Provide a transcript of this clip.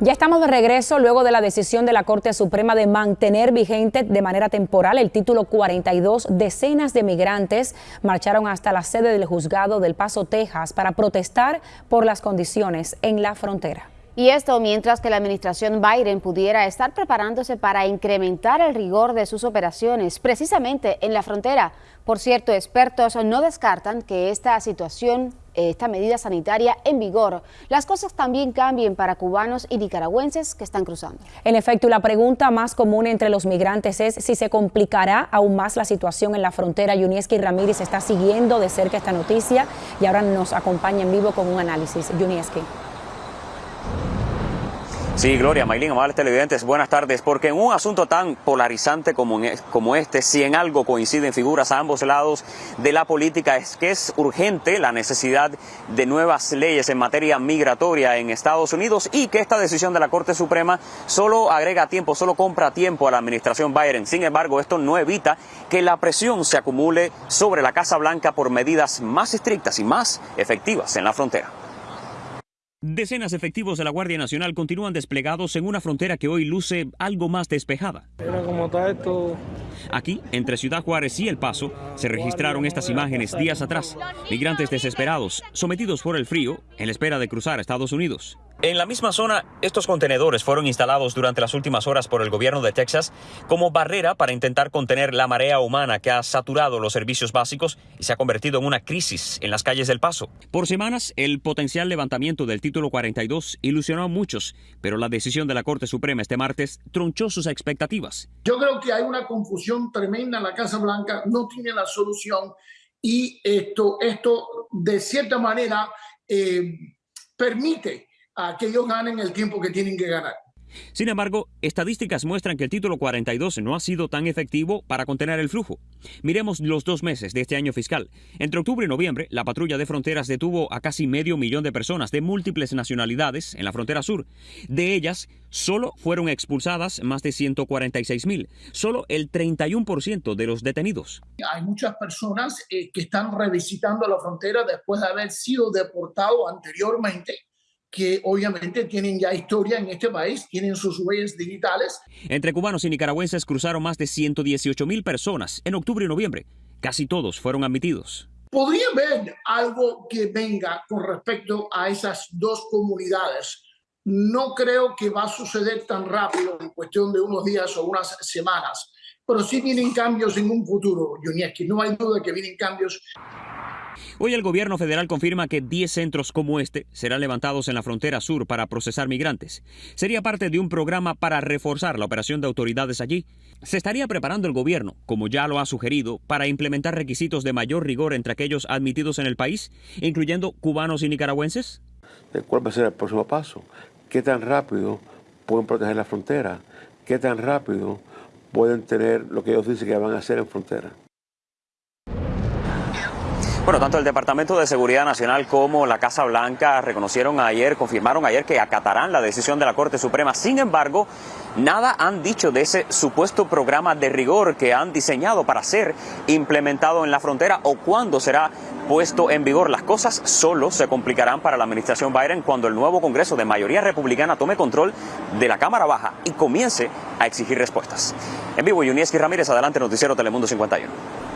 Ya estamos de regreso luego de la decisión de la Corte Suprema de mantener vigente de manera temporal el título 42. Decenas de migrantes marcharon hasta la sede del juzgado del Paso, Texas, para protestar por las condiciones en la frontera. Y esto mientras que la administración Biden pudiera estar preparándose para incrementar el rigor de sus operaciones, precisamente en la frontera. Por cierto, expertos no descartan que esta situación, esta medida sanitaria en vigor, las cosas también cambien para cubanos y nicaragüenses que están cruzando. En efecto, la pregunta más común entre los migrantes es si se complicará aún más la situación en la frontera. Yunieski Ramírez está siguiendo de cerca esta noticia y ahora nos acompaña en vivo con un análisis. Yunieski. Sí, Gloria, Maylin, amables televidentes, buenas tardes. Porque en un asunto tan polarizante como, e, como este, si en algo coinciden figuras a ambos lados de la política, es que es urgente la necesidad de nuevas leyes en materia migratoria en Estados Unidos y que esta decisión de la Corte Suprema solo agrega tiempo, solo compra tiempo a la administración Biden. Sin embargo, esto no evita que la presión se acumule sobre la Casa Blanca por medidas más estrictas y más efectivas en la frontera. Decenas efectivos de la Guardia Nacional continúan desplegados en una frontera que hoy luce algo más despejada. Aquí, entre Ciudad Juárez y El Paso, se registraron estas imágenes días atrás. Migrantes desesperados, sometidos por el frío, en espera de cruzar a Estados Unidos. En la misma zona, estos contenedores fueron instalados durante las últimas horas por el gobierno de Texas como barrera para intentar contener la marea humana que ha saturado los servicios básicos y se ha convertido en una crisis en las calles del Paso. Por semanas, el potencial levantamiento del título 42 ilusionó a muchos, pero la decisión de la Corte Suprema este martes tronchó sus expectativas. Yo creo que hay una confusión tremenda en la Casa Blanca, no tiene la solución y esto, esto de cierta manera eh, permite a que ellos ganen el tiempo que tienen que ganar. Sin embargo, estadísticas muestran que el título 42 no ha sido tan efectivo para contener el flujo. Miremos los dos meses de este año fiscal. Entre octubre y noviembre, la patrulla de fronteras detuvo a casi medio millón de personas de múltiples nacionalidades en la frontera sur. De ellas, solo fueron expulsadas más de 146 mil, solo el 31% de los detenidos. Hay muchas personas eh, que están revisitando la frontera después de haber sido deportados anteriormente que obviamente tienen ya historia en este país, tienen sus huellas digitales. Entre cubanos y nicaragüenses cruzaron más de 118 mil personas en octubre y noviembre. Casi todos fueron admitidos. Podría haber algo que venga con respecto a esas dos comunidades. No creo que va a suceder tan rápido en cuestión de unos días o unas semanas, pero sí vienen cambios en un futuro, Junieski. No hay duda que vienen cambios. Hoy el gobierno federal confirma que 10 centros como este serán levantados en la frontera sur para procesar migrantes. Sería parte de un programa para reforzar la operación de autoridades allí. Se estaría preparando el gobierno, como ya lo ha sugerido, para implementar requisitos de mayor rigor entre aquellos admitidos en el país, incluyendo cubanos y nicaragüenses. ¿Cuál va a ser el próximo paso? ¿Qué tan rápido pueden proteger la frontera? ¿Qué tan rápido pueden tener lo que ellos dicen que van a hacer en frontera? Bueno, tanto el Departamento de Seguridad Nacional como la Casa Blanca reconocieron ayer, confirmaron ayer que acatarán la decisión de la Corte Suprema. Sin embargo, nada han dicho de ese supuesto programa de rigor que han diseñado para ser implementado en la frontera o cuándo será puesto en vigor. Las cosas solo se complicarán para la administración Biden cuando el nuevo Congreso de mayoría republicana tome control de la Cámara Baja y comience a exigir respuestas. En vivo, Yunieski Ramírez, adelante, Noticiero Telemundo 51.